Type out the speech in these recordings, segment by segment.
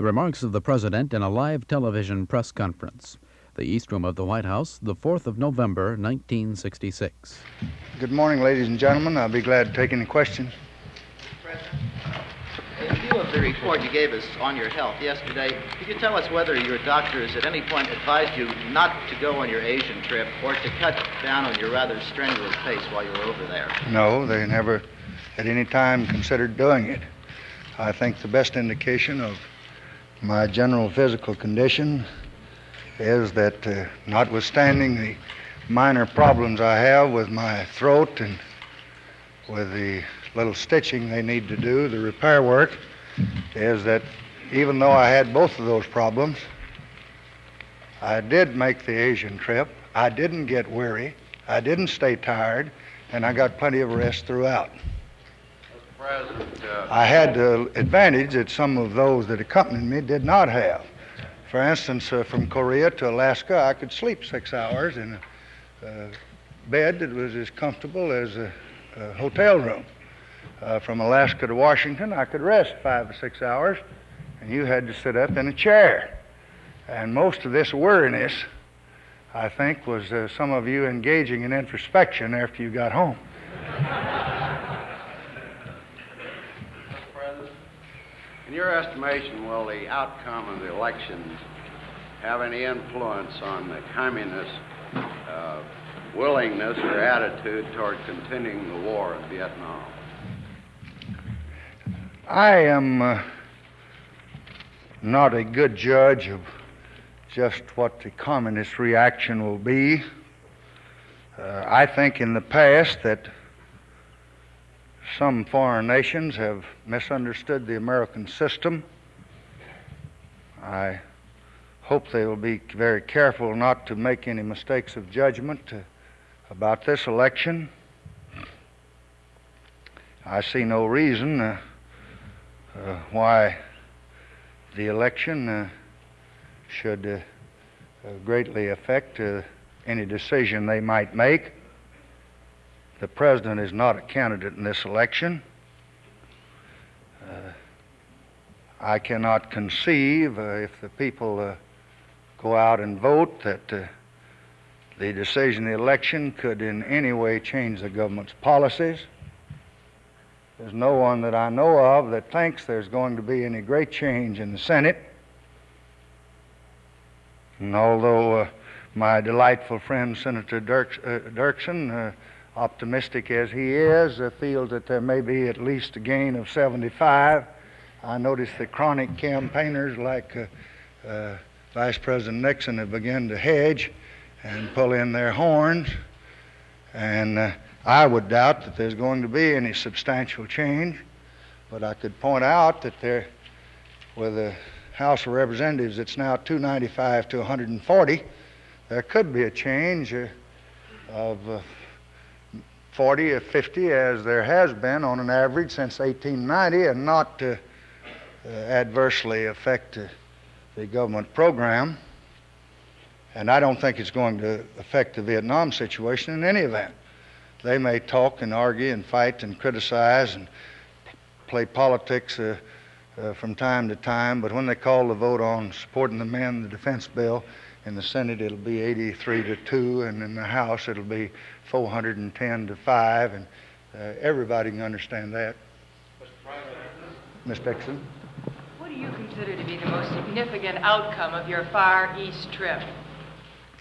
The remarks of the President in a live television press conference. The East Room of the White House, the 4th of November, 1966. Good morning, ladies and gentlemen. I'll be glad to take any questions. In view of the report you gave us on your health yesterday, could you tell us whether your doctors at any point advised you not to go on your Asian trip or to cut down on your rather strenuous pace while you were over there? No, they never at any time considered doing it. I think the best indication of my general physical condition is that, uh, notwithstanding the minor problems I have with my throat and with the little stitching they need to do, the repair work, is that even though I had both of those problems, I did make the Asian trip. I didn't get weary. I didn't stay tired, and I got plenty of rest throughout. President, uh, I had the advantage that some of those that accompanied me did not have. For instance, uh, from Korea to Alaska, I could sleep six hours in a uh, bed that was as comfortable as a, a hotel room. Uh, from Alaska to Washington, I could rest five or six hours, and you had to sit up in a chair. And most of this weariness, I think, was uh, some of you engaging in introspection after you got home. in your estimation, will the outcome of the elections have any influence on the communist uh, willingness or attitude toward continuing the war in Vietnam? I am uh, not a good judge of just what the communist reaction will be. Uh, I think in the past that some foreign nations have misunderstood the American system. I hope they will be very careful not to make any mistakes of judgment about this election. I see no reason uh, uh, why the election uh, should uh, uh, greatly affect uh, any decision they might make. The president is not a candidate in this election. Uh, I cannot conceive, uh, if the people uh, go out and vote, that uh, the decision of the election could in any way change the government's policies. There's no one that I know of that thinks there's going to be any great change in the Senate. And although uh, my delightful friend Senator Dirks, uh, Dirksen, optimistic as he is, uh, feels that there may be at least a gain of 75, I notice that chronic campaigners like uh, uh, Vice President Nixon have begun to hedge and pull in their horns. And uh, I would doubt that there's going to be any substantial change, but I could point out that there, with the House of Representatives, it's now 295 to 140, there could be a change uh, of uh, 40 or 50, as there has been on an average since 1890, and not uh, uh, adversely affect uh, the government program. And I don't think it's going to affect the Vietnam situation in any event. They may talk and argue and fight and criticize and play politics uh, uh, from time to time, but when they call the vote on supporting the men, the defense bill, in the Senate it'll be 83 to 2, and in the House it'll be 410 to 5, and uh, everybody can understand that. Ms. Dixon? What do you consider to be the most significant outcome of your Far East trip?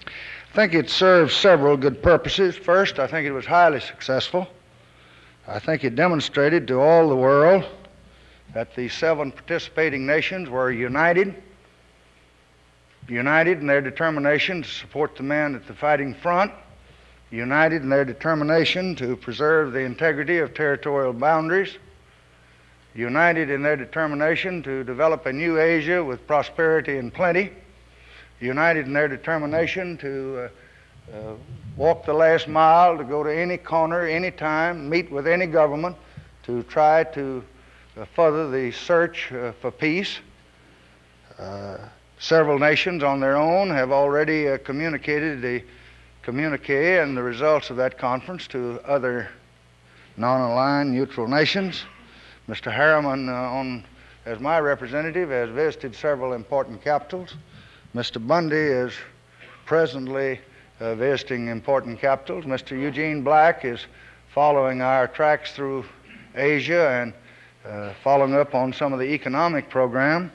I think it served several good purposes. First, I think it was highly successful. I think it demonstrated to all the world that the seven participating nations were united, united in their determination to support the men at the fighting front, united in their determination to preserve the integrity of territorial boundaries, united in their determination to develop a new Asia with prosperity and plenty united in their determination to uh, uh, walk the last mile, to go to any corner, any time, meet with any government, to try to uh, further the search uh, for peace. Uh, several nations on their own have already uh, communicated the communique and the results of that conference to other non aligned neutral nations. Mr. Harriman on as my representative, has visited several important capitals. Mr. Bundy is presently uh, visiting important capitals. Mr. Eugene Black is following our tracks through Asia and uh, following up on some of the economic program.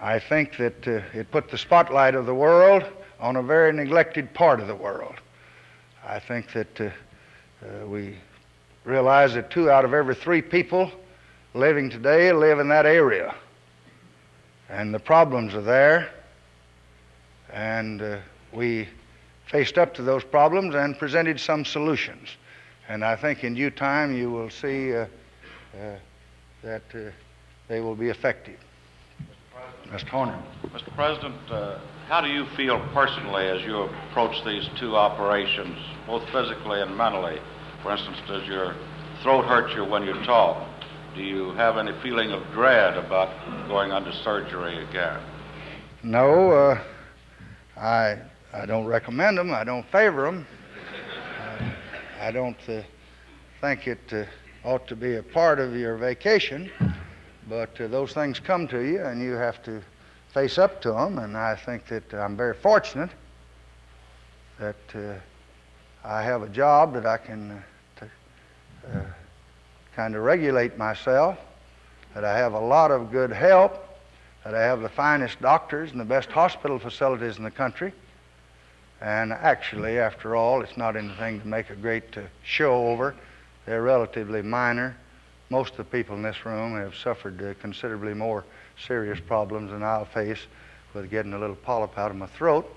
I think that uh, it put the spotlight of the world on a very neglected part of the world. I think that uh, uh, we realize that two out of every three people living today live in that area. And the problems are there. And uh, we faced up to those problems and presented some solutions. And I think in due time you will see uh, uh, that uh, they will be effective. Mr. Horner. Mr. President, uh, how do you feel personally as you approach these two operations, both physically and mentally? For instance, does your throat hurt you when you talk? Do you have any feeling of dread about going under surgery again? No, uh, I, I don't recommend them. I don't favor them. Uh, I don't uh, think it uh, ought to be a part of your vacation, but uh, those things come to you and you have to face up to them. And I think that I'm very fortunate that uh, I have a job that I can uh, kind of regulate myself, that I have a lot of good help, that I have the finest doctors and the best hospital facilities in the country. And actually, after all, it's not anything to make a great uh, show over. They're relatively minor. Most of the people in this room have suffered uh, considerably more serious problems than I'll face with getting a little polyp out of my throat.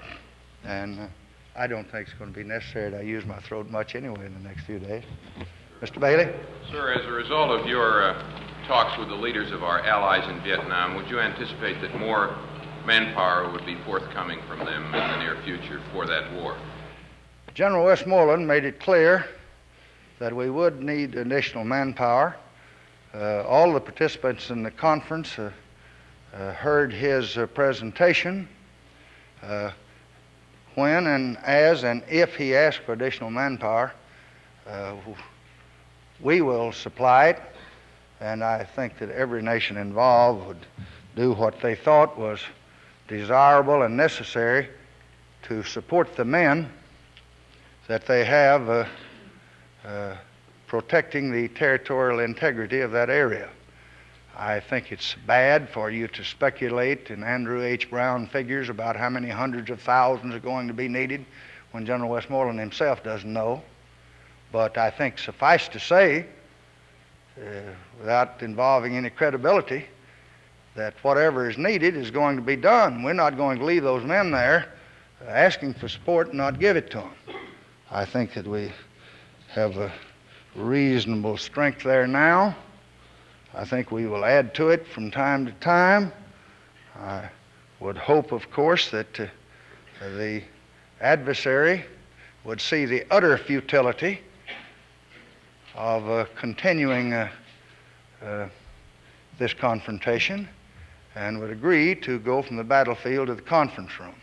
And uh, I don't think it's going to be necessary that I use my throat much anyway in the next few days. Mr. Bailey? Sir, as a result of your uh, talks with the leaders of our allies in Vietnam, would you anticipate that more manpower would be forthcoming from them in the near future for that war? General Westmoreland made it clear that we would need additional manpower. Uh, all the participants in the conference uh, uh, heard his uh, presentation. Uh, when and as and if he asks for additional manpower, uh, we will supply it, and I think that every nation involved would do what they thought was desirable and necessary to support the men that they have uh, uh, protecting the territorial integrity of that area. I think it's bad for you to speculate in Andrew H. Brown figures about how many hundreds of thousands are going to be needed when General Westmoreland himself doesn't know. But I think suffice to say, uh, without involving any credibility, that whatever is needed is going to be done. We're not going to leave those men there uh, asking for support and not give it to them. I think that we have a reasonable strength there now. I think we will add to it from time to time. I would hope, of course, that uh, the adversary would see the utter futility of uh, continuing uh, uh, this confrontation and would agree to go from the battlefield to the conference room.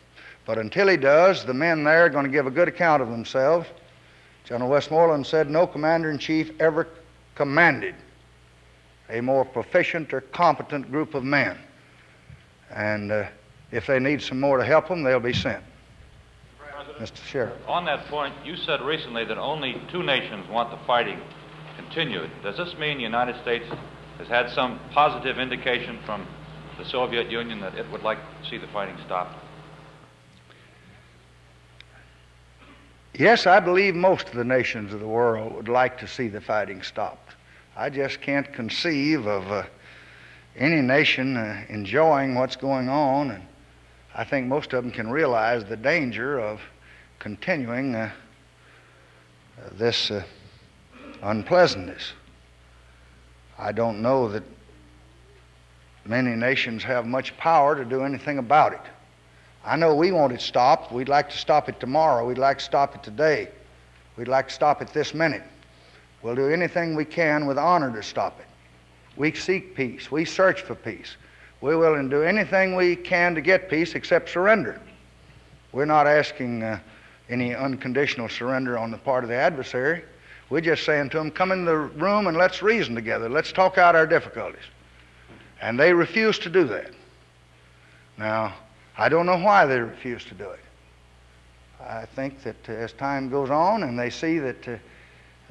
But until he does, the men there are going to give a good account of themselves. General Westmoreland said no commander in chief ever commanded a more proficient or competent group of men. And uh, if they need some more to help them, they'll be sent. Mr. Sheriff. On that point, you said recently that only two nations want the fighting continued. Does this mean the United States has had some positive indication from the Soviet Union that it would like to see the fighting stopped? Yes, I believe most of the nations of the world would like to see the fighting stopped. I just can't conceive of uh, any nation uh, enjoying what's going on, and I think most of them can realize the danger of continuing uh, this uh, unpleasantness. I don't know that many nations have much power to do anything about it. I know we want it stopped. We'd like to stop it tomorrow. We'd like to stop it today. We'd like to stop it this minute. We'll do anything we can with honor to stop it. We seek peace. We search for peace. We're willing to do anything we can to get peace except surrender. We're not asking uh, any unconditional surrender on the part of the adversary. We're just saying to them, come in the room and let's reason together. Let's talk out our difficulties. And they refuse to do that. Now, I don't know why they refuse to do it. I think that uh, as time goes on and they see that uh,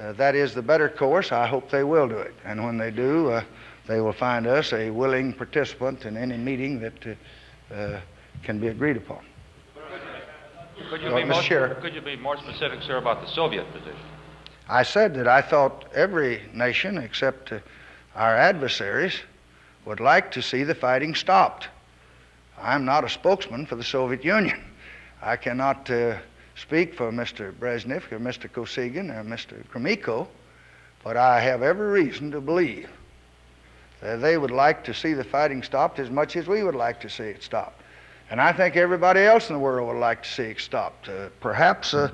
uh, that is the better course, I hope they will do it. And when they do, uh, they will find us a willing participant in any meeting that uh, uh, can be agreed upon. Could you, Well, be more, could you be more specific, sir, about the Soviet position? I said that I thought every nation except uh, our adversaries would like to see the fighting stopped. I'm not a spokesman for the Soviet Union. I cannot uh, speak for Mr. Brezhnev or Mr. Kosygin or Mr. Gromyko, but I have every reason to believe that they would like to see the fighting stopped as much as we would like to see it stopped. And I think everybody else in the world would like to see it stopped. Uh, perhaps uh,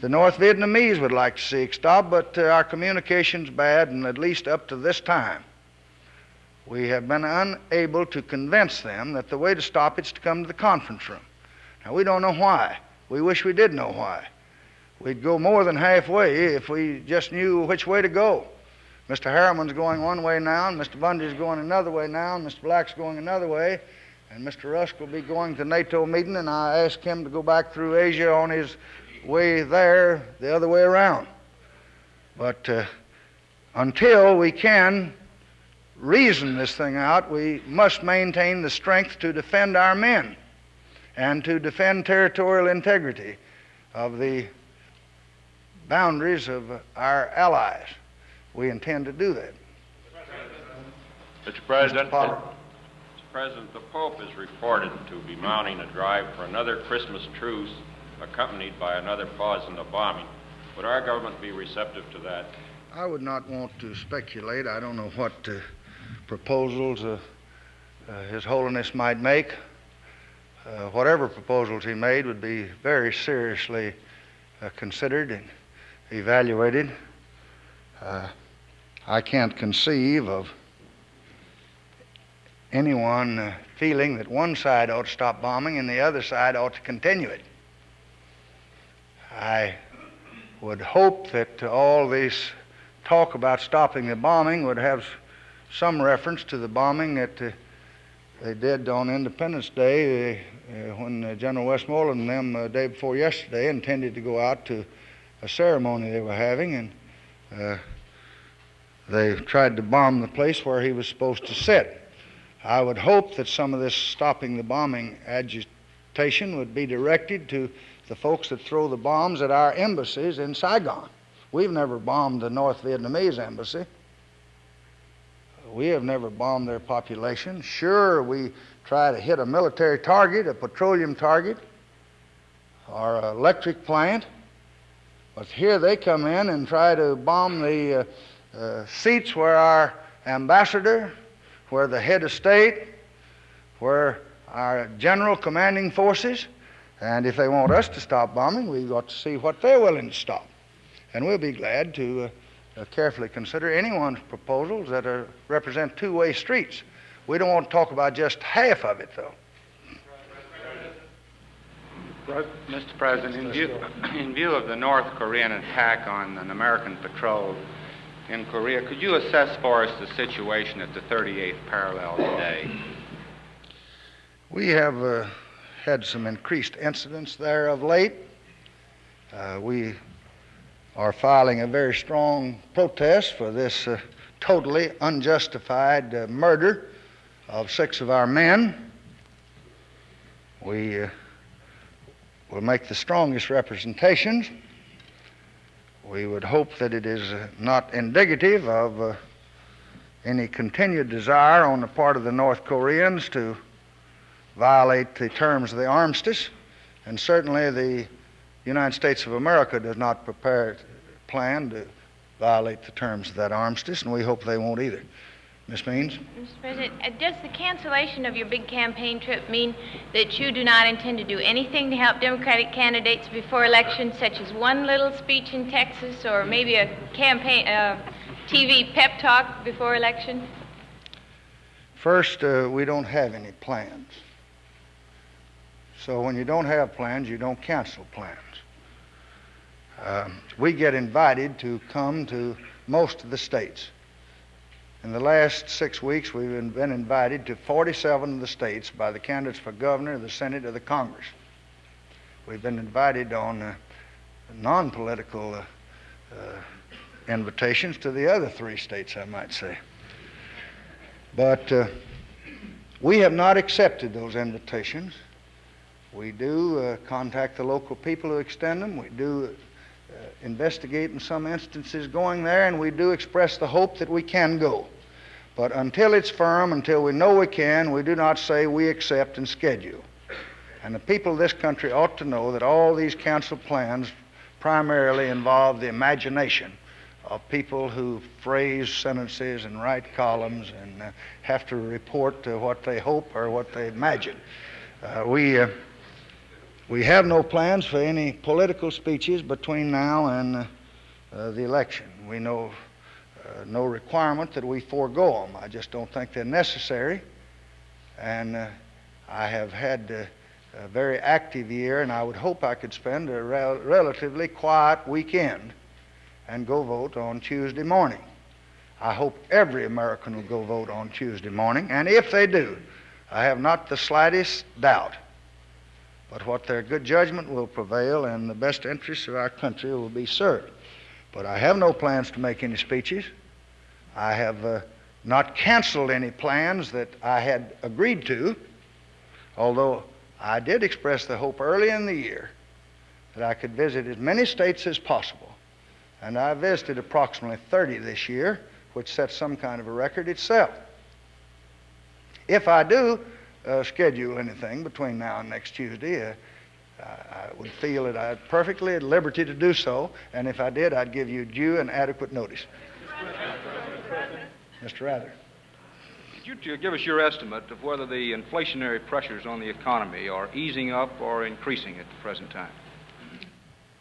the North Vietnamese would like to see it stopped, but uh, our communication's bad, and at least up to this time, we have been unable to convince them that the way to stop it's to come to the conference room. Now, we don't know why. We wish we did know why. We'd go more than halfway if we just knew which way to go. Mr. Harriman's going one way now, and Mr. Bundy's going another way now, and Mr. Black's going another way, and Mr. Rusk will be going to NATO meeting, and I asked him to go back through Asia on his way there the other way around. But uh, until we can reason this thing out, we must maintain the strength to defend our men and to defend territorial integrity of the boundaries of our allies. We intend to do that. Mr. President, Potter. Mr. President, the Pope is reported to be mounting a drive for another Christmas truce accompanied by another pause in the bombing. Would our government be receptive to that? I would not want to speculate. I don't know what uh, proposals uh, uh, His Holiness might make. Uh, whatever proposals he made would be very seriously uh, considered and evaluated. Uh, I can't conceive of anyone uh, feeling that one side ought to stop bombing and the other side ought to continue it. I would hope that all this talk about stopping the bombing would have some reference to the bombing that uh, they did on Independence Day uh, when uh, General Westmoreland and them uh, day before yesterday intended to go out to a ceremony they were having and uh, they tried to bomb the place where he was supposed to sit. I would hope that some of this stopping the bombing agitation would be directed to the folks that throw the bombs at our embassies in Saigon. We've never bombed the North Vietnamese embassy. We have never bombed their population. Sure, we try to hit a military target, a petroleum target, or an electric plant. But here they come in and try to bomb the uh, uh, seats where our ambassador, where the head of state, where our general commanding forces, and if they want us to stop bombing, we've got to see what they're willing to stop. And we'll be glad to uh, uh, carefully consider anyone's proposals that are, represent two way streets. We don't want to talk about just half of it, though. Mr. President, in view, in view of the North Korean attack on an American patrol in Korea, could you assess for us the situation at the 38th parallel today? We have uh, had some increased incidents there of late. Uh, we are filing a very strong protest for this uh, totally unjustified uh, murder of six of our men. We uh, will make the strongest representations. We would hope that it is uh, not indicative of uh, any continued desire on the part of the North Koreans to violate the terms of the armistice, and certainly the United States of America does not prepare plan to violate the terms of that armistice, and we hope they won't either. Ms. Means? Mr. President, uh, does the cancellation of your big campaign trip mean that you do not intend to do anything to help Democratic candidates before elections, such as one little speech in Texas or maybe a campaign uh, TV pep talk before election? First, uh, we don't have any plans. So when you don't have plans, you don't cancel plans. Um, we get invited to come to most of the states. In the last six weeks, we've been invited to 47 of the states by the candidates for governor, the Senate, or the Congress. We've been invited on uh, non political uh, uh, invitations to the other three states, I might say. But uh, we have not accepted those invitations. We do uh, contact the local people who extend them. We do uh, investigate in some instances going there, and we do express the hope that we can go. But until it's firm, until we know we can, we do not say we accept and schedule. And the people of this country ought to know that all these council plans primarily involve the imagination of people who phrase sentences and write columns and uh, have to report uh, what they hope or what they imagine. Uh, we, uh, we have no plans for any political speeches between now and uh, uh, the election. We know no requirement that we forego them. I just don't think they're necessary. And I have had a very active year, and I would hope I could spend a rel- relatively quiet weekend and go vote on Tuesday morning. I hope every American will go vote on Tuesday morning, and if they do, I have not the slightest doubt but what their good judgment will prevail and the best interests of our country will be served. But I have no plans to make any speeches. I have uh, not canceled any plans that I had agreed to, although I did express the hope early in the year that I could visit as many states as possible. And I visited approximately 30 this year, which sets some kind of a record itself. If I do uh, schedule anything between now and next Tuesday, uh, I would feel that I'm perfectly at liberty to do so, and if I did, I'd give you due and adequate notice. Mr. Rather. Could you give us your estimate of whether the inflationary pressures on the economy are easing up or increasing at the present time?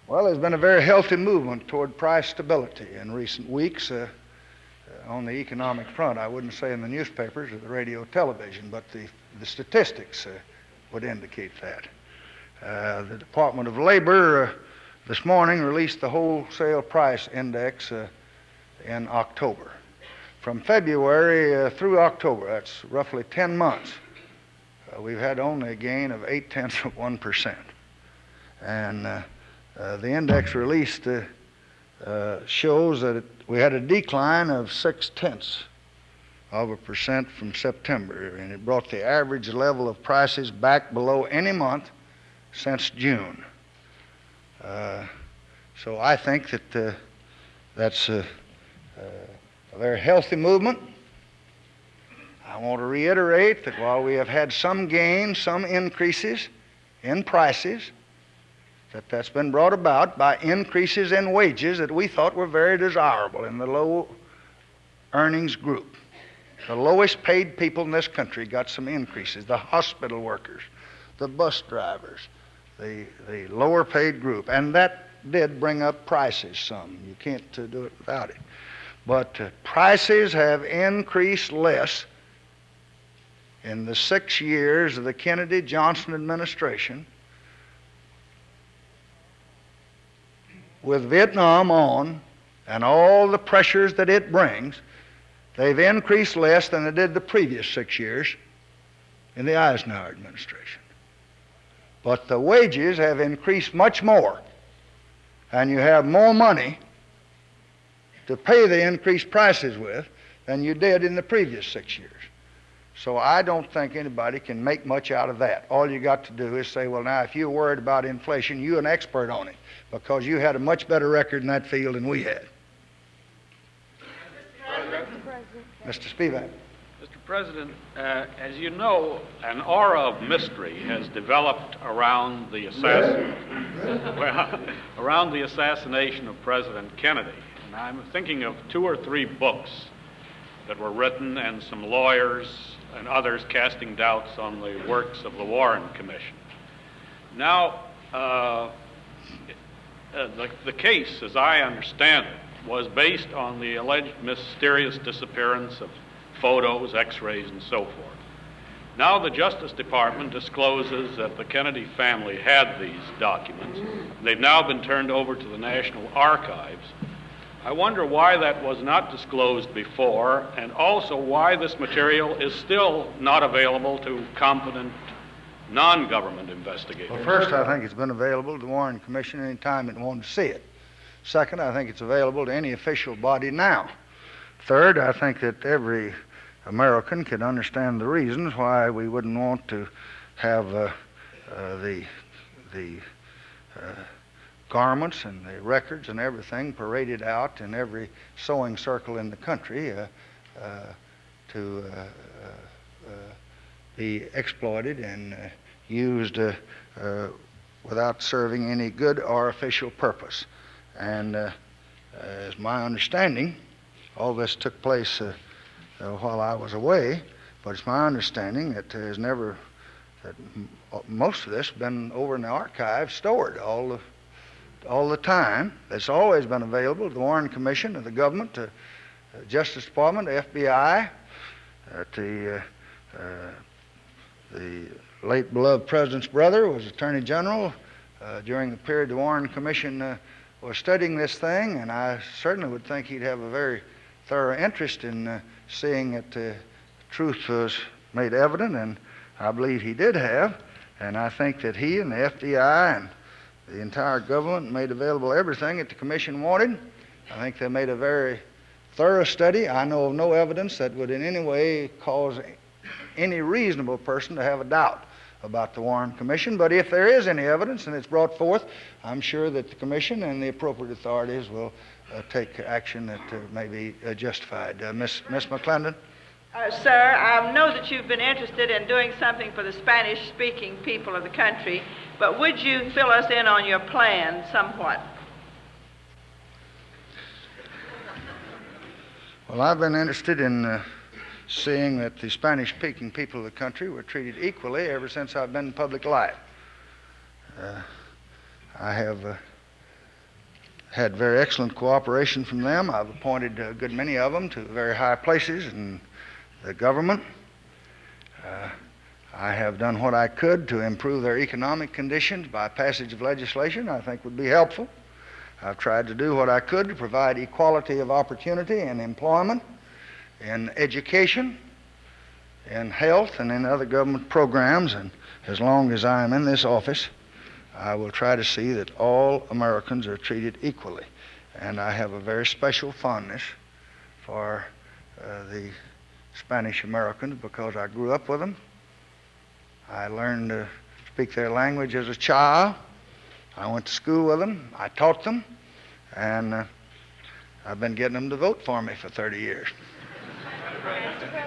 Well, there's been a very healthy movement toward price stability in recent weeks uh, uh, on the economic front. I wouldn't say in the newspapers or the radio television, but the, the statistics uh, would indicate that. Uh, the Department of Labor uh, this morning released the wholesale price index uh, in October. From February uh, through October, that's roughly 10 months, uh, we've had only a gain of 8 tenths of 1%. And the index released shows that it, we had a decline of 6 tenths of a percent from September, and it brought the average level of prices back below any month since June. Uh, so I think that uh, that's uh, a very healthy movement. I want to reiterate that while we have had some gains, some increases in prices, that that's been brought about by increases in wages that we thought were very desirable in the low earnings group. The lowest paid people in this country got some increases the hospital workers, the bus drivers, the, the lower paid group. And that did bring up prices some. You can't uh, do it without it. But uh, prices have increased less in the six years of the Kennedy Johnson administration with Vietnam on and all the pressures that it brings, they've increased less than they did the previous six years in the Eisenhower administration. But the wages have increased much more, and you have more money to pay the increased prices with than you did in the previous six years. So I don't think anybody can make much out of that. All you got to do is say, well, now, if you're worried about inflation, you're an expert on it because you had a much better record in that field than we had. Mr. Spivak. Mr. President, uh, as you know, an aura of mystery has developed around the assassin, well, around the assassination of President Kennedy. And I'm thinking of two or three books that were written and some lawyers and others casting doubts on the works of the Warren Commission. Now, uh, uh, the, the case, as I understand it, was based on the alleged mysterious disappearance of photos, x rays, and so forth. Now, the Justice Department discloses that the Kennedy family had these documents. They've now been turned over to the National Archives. I wonder why that was not disclosed before, and also why this material is still not available to competent non government investigators. Well, first, I think it's been available to the Warren Commission any time it wanted to see it. Second, I think it's available to any official body now. Third, I think that every American can understand the reasons why we wouldn't want to have uh, uh, the the uh, garments and the records and everything paraded out in every sewing circle in the country uh, uh, to uh, be exploited and used without serving any good or official purpose. And as my understanding, all this took place uh, uh, while I was away, but it's my understanding that there's never, that m- most of this been over in the archive stored all the, all the time. It's always been available to the Warren Commission, to the government, to the Justice Department, the FBI, uh, the, uh, uh, the late beloved president's brother was Attorney General uh, during the period the Warren Commission was studying this thing, and I certainly would think he'd have a very thorough interest in uh, seeing that the truth was made evident, and I believe he did have. And I think that he and the FBI and the entire government made available everything that the commission wanted. I think they made a very thorough study. I know of no evidence that would in any way cause any reasonable person to have a doubt about the Warren Commission. But if there is any evidence and it's brought forth, I'm sure that the Commission and the appropriate authorities will uh, take action that uh, may be uh, justified. Miss Miss McClendon. Uh, sir, I know that you've been interested in doing something for the Spanish speaking people of the country, but would you fill us in on your plan somewhat? Well, I've been interested in uh, seeing that the Spanish speaking people of the country were treated equally ever since I've been in public life. Uh, I have had very excellent cooperation from them. I've appointed a good many of them to very high places in the government. Uh, I have done what I could to improve their economic conditions by passage of legislation I think would be helpful. I've tried to do what I could to provide equality of opportunity and employment, in education, in health, and in other government programs. And as long as I am in this office, I will try to see that all Americans are treated equally. And I have a very special fondness for uh, the Spanish Americans because I grew up with them. I learned to speak their language as a child. I went to school with them. I taught them. And uh, I've been getting them to vote for me for 30 years.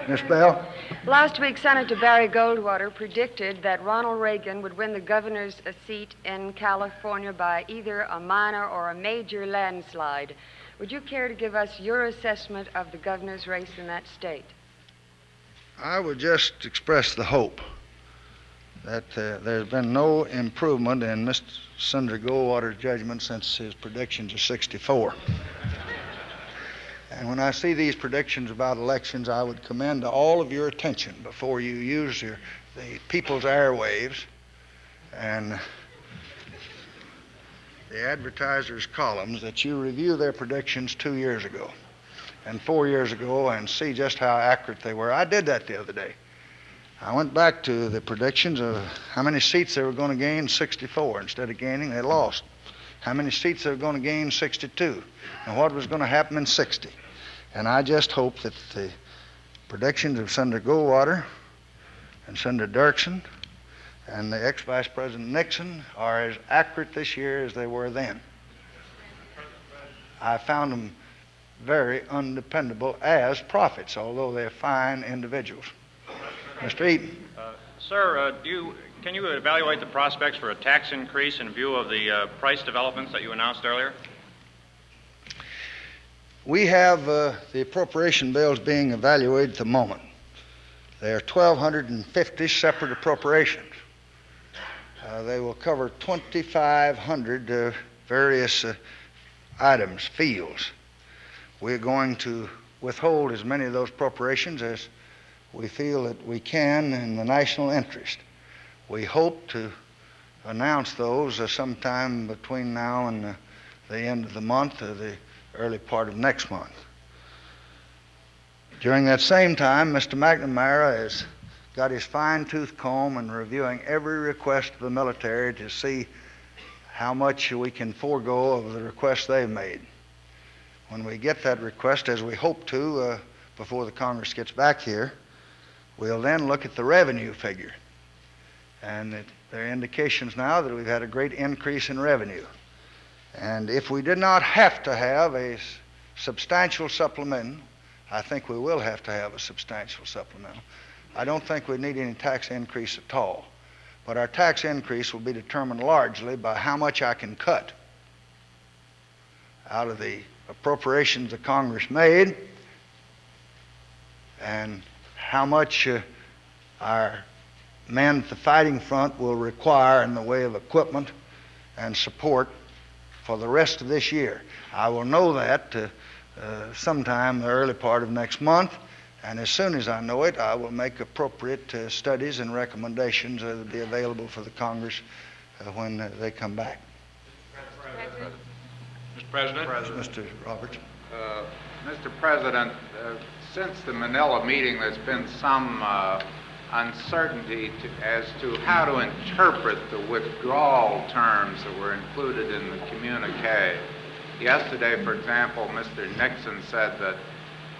Miss Bell? Last week, Senator Barry Goldwater predicted that Ronald Reagan would win the governor's seat in California by either a minor or a major landslide. Would you care to give us your assessment of the governor's race in that state? I would just express the hope that uh, there's been no improvement in Mr. Senator Goldwater's judgment since his predictions of 64. And when I see these predictions about elections, I would commend all of your attention before you use your, the people's airwaves and the advertisers' columns that you review their predictions two years ago and four years ago and see just how accurate they were. I did that the other day. I went back to the predictions of how many seats they were going to gain 64. Instead of gaining, they lost. How many seats they were going to gain 62. And what was going to happen in 60. And I just hope that the predictions of Senator Goldwater and Senator Dirksen and the ex Vice President Nixon are as accurate this year as they were then. I found them very undependable as prophets, although they're fine individuals. Mr. Eaton. Uh, sir, uh, you, can you evaluate the prospects for a tax increase in view of the uh, price developments that you announced earlier? We have uh, the appropriation bills being evaluated at the moment. There are 1,250 separate appropriations. Uh, they will cover 2,500 uh, various uh, items, fields. We're going to withhold as many of those appropriations as we feel that we can in the national interest. We hope to announce those uh, sometime between now and uh, the end of the month, the early part of next month. During that same time, Mr. McNamara has got his fine tooth comb and reviewing every request of the military to see how much we can forego of the requests they've made. When we get that request, as we hope to uh, before the Congress gets back here, we'll then look at the revenue figure. And it, there are indications now that we've had a great increase in revenue. And if we did not have to have a substantial supplement, I think we will have to have a substantial supplemental. I don't think we need any tax increase at all. But our tax increase will be determined largely by how much I can cut out of the appropriations the Congress made and how much uh, our men at the fighting front will require in the way of equipment and support for the rest of this year. I will know that uh, uh, sometime the early part of next month, and as soon as I know it, I will make appropriate uh, studies and recommendations that will be available for the Congress uh, when uh, they come back. Mr. President. Mr. Roberts. Uh, Mr. President, uh, since the Manila meeting, there's been some uh, uncertainty to, as to how to interpret the withdrawal terms that were included in the communique. Yesterday, for example, Mr. Nixon said that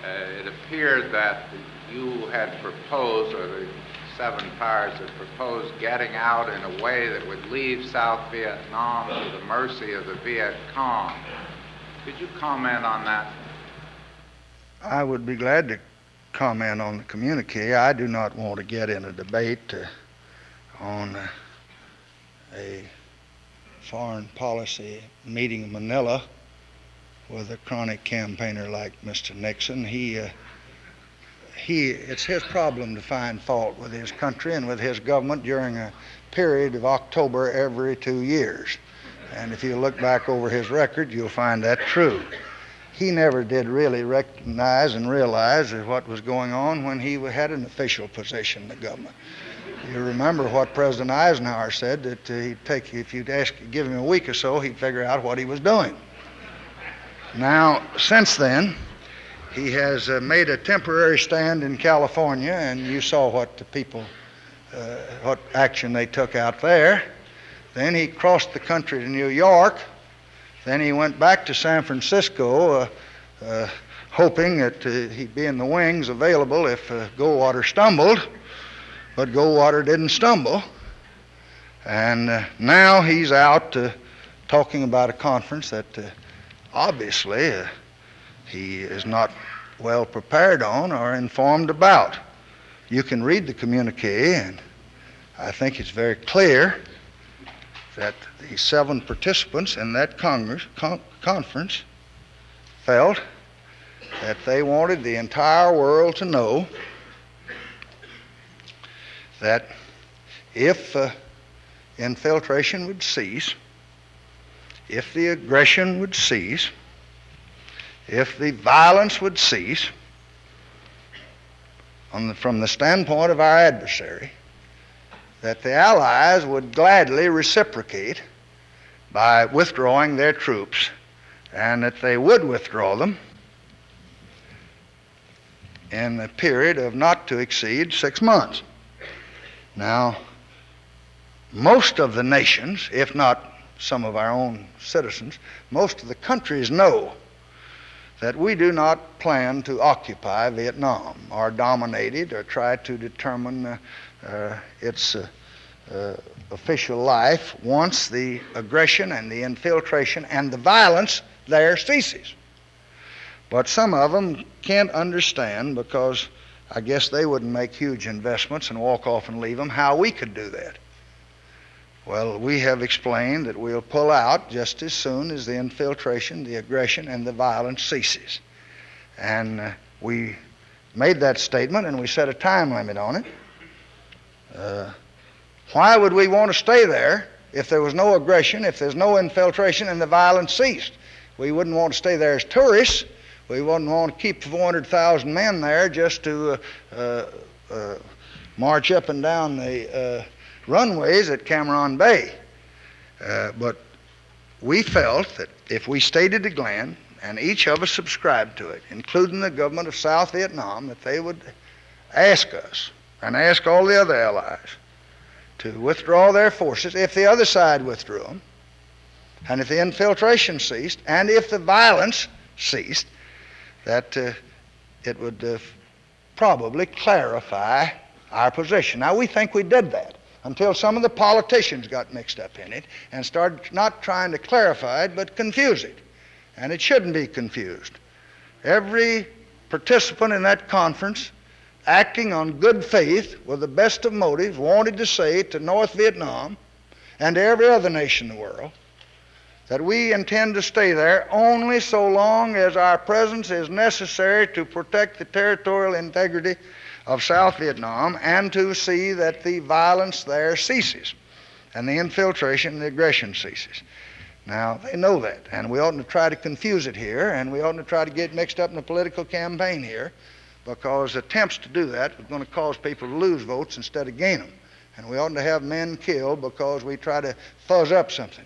uh, it appeared that you had proposed, or the seven powers had proposed, getting out in a way that would leave South Vietnam to the mercy of the Viet Cong. Could you comment on that? I would be glad to comment on the communique. I do not want to get in a debate uh, on uh, a foreign policy meeting in Manila with a chronic campaigner like Mr. Nixon. He, uh, he, it's his problem to find fault with his country and with his government during a period of October every two years. And if you look back over his record, you'll find that true. He never did really recognize and realize what was going on when he had an official position in the government. You remember what President Eisenhower said that uh, he'd take, if you'd ask, give him a week or so, he'd figure out what he was doing. Now, since then, he has uh, made a temporary stand in California, and you saw what the people, uh, what action they took out there. Then he crossed the country to New York. Then he went back to San Francisco, uh, uh hoping that uh, he'd be in the wings available if Goldwater stumbled. But Goldwater didn't stumble. And now he's out talking about a conference that obviously he is not well prepared on or informed about. You can read the communique, and I think it's very clear that the seven participants in that Congress con- conference felt that they wanted the entire world to know that if uh, infiltration would cease, if the aggression would cease, if the violence would cease, the, from the standpoint of our adversary, that the Allies would gladly reciprocate by withdrawing their troops, and that they would withdraw them in a period of not to exceed six months. Now, most of the nations, if not some of our own citizens, most of the countries know that we do not plan to occupy Vietnam or dominate it or try to determine uh, uh, its uh, uh, official life once the aggression and the infiltration and the violence there ceases. But some of them can't understand because I guess they wouldn't make huge investments and walk off and leave them how we could do that. Well, we have explained that we'll pull out just as soon as the infiltration, the aggression, and the violence ceases. And uh, we made that statement and we set a time limit on it. Uh, why would we want to stay there if there was no aggression, if there's no infiltration, and the violence ceased? We wouldn't want to stay there as tourists. We wouldn't want to keep 400,000 men there just to uh, uh, uh, march up and down the uh, runways at Cam Ranh Bay. Uh, but we felt that if we stayed at the Glen, and each of us subscribed to it, including the government of South Vietnam, that they would ask us and ask all the other allies to withdraw their forces if the other side withdrew them, and if the infiltration ceased, and if the violence ceased, that uh, it would uh, probably clarify our position. Now, we think we did that until some of the politicians got mixed up in it and started not trying to clarify it, but confuse it. And it shouldn't be confused. Every participant in that conference, acting on good faith with the best of motives, wanted to say to North Vietnam and to every other nation in the world that we intend to stay there only so long as our presence is necessary to protect the territorial integrity of South Vietnam and to see that the violence there ceases and the infiltration, and the aggression ceases. Now, they know that, and we oughtn't to try to confuse it here, and we oughtn't to try to get mixed up in a political campaign here, because attempts to do that are going to cause people to lose votes instead of gain them. And we oughtn't to have men killed because we try to fuzz up something.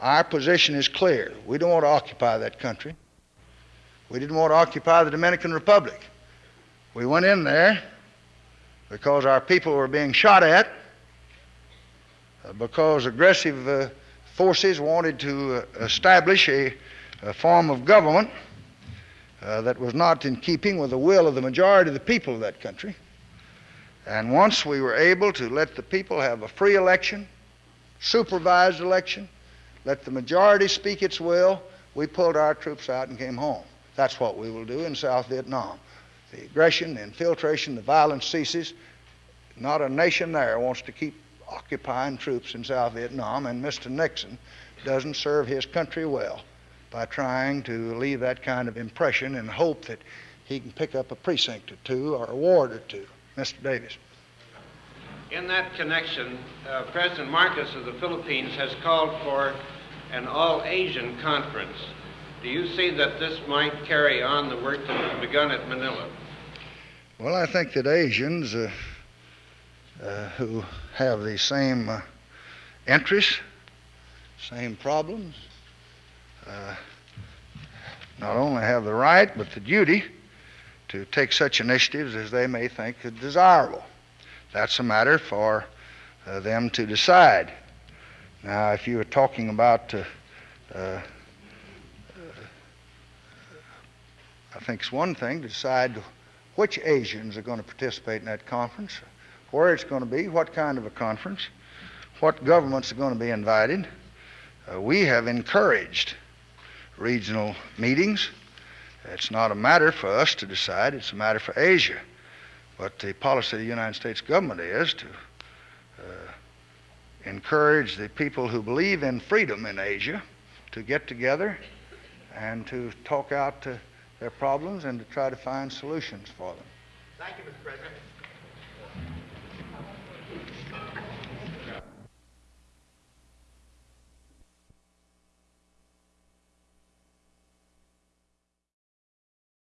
Our position is clear. We don't want to occupy that country. We didn't want to occupy the Dominican Republic. We went in there because our people were being shot at, uh, because aggressive uh, forces wanted to uh, establish a, a, form of government uh, that was not in keeping with the will of the majority of the people of that country. And once we were able to let the people have a free election, supervised election, let the majority speak its will, we pulled our troops out and came home. That's what we will do in South Vietnam. The aggression, the infiltration, the violence ceases. Not a nation there wants to keep occupying troops in South Vietnam, and Mr. Nixon doesn't serve his country well by trying to leave that kind of impression and hope that he can pick up a precinct or two or a ward or two. Mr. Davis. In that connection, uh, President Marcos of the Philippines has called for an all Asian conference. Do you see that this might carry on the work that was begun at Manila? Well, I think that Asians uh, uh, who have the same uh, interests, same problems, uh, not only have the right but the duty to take such initiatives as they may think desirable. That's a matter for uh, them to decide. Now, if you were talking about, uh, uh, I think it's one thing to decide which Asians are going to participate in that conference, where it's going to be, what kind of a conference, what governments are going to be invited. Uh, we have encouraged regional meetings. It's not a matter for us to decide, it's a matter for Asia. But the policy of the United States government is to uh, encourage the people who believe in freedom in Asia to get together and to talk out uh, their problems and to try to find solutions for them. Thank you, Mr. President.